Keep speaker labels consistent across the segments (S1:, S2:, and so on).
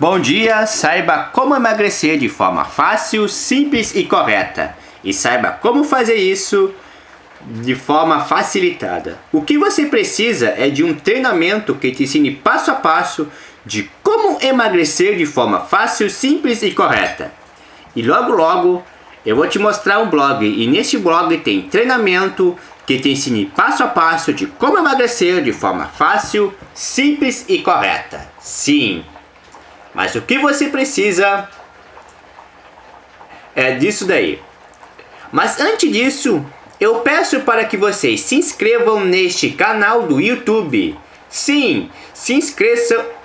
S1: Bom dia, saiba como emagrecer de forma fácil, simples e correta. E saiba como fazer isso de forma facilitada. O que você precisa é de um treinamento que te ensine passo a passo de como emagrecer de forma fácil, simples e correta. E logo logo eu vou te mostrar um blog e neste blog tem treinamento que te ensine passo a passo de como emagrecer de forma fácil, simples e correta. Sim, mas o que você precisa é disso daí. Mas antes disso, eu peço para que vocês se inscrevam neste canal do YouTube. Sim, se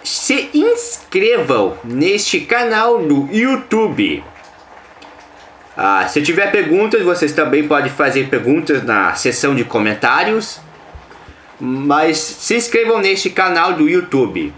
S1: se inscrevam neste canal do YouTube. Ah, se tiver perguntas, vocês também podem fazer perguntas na seção de comentários. Mas se inscrevam neste canal do YouTube.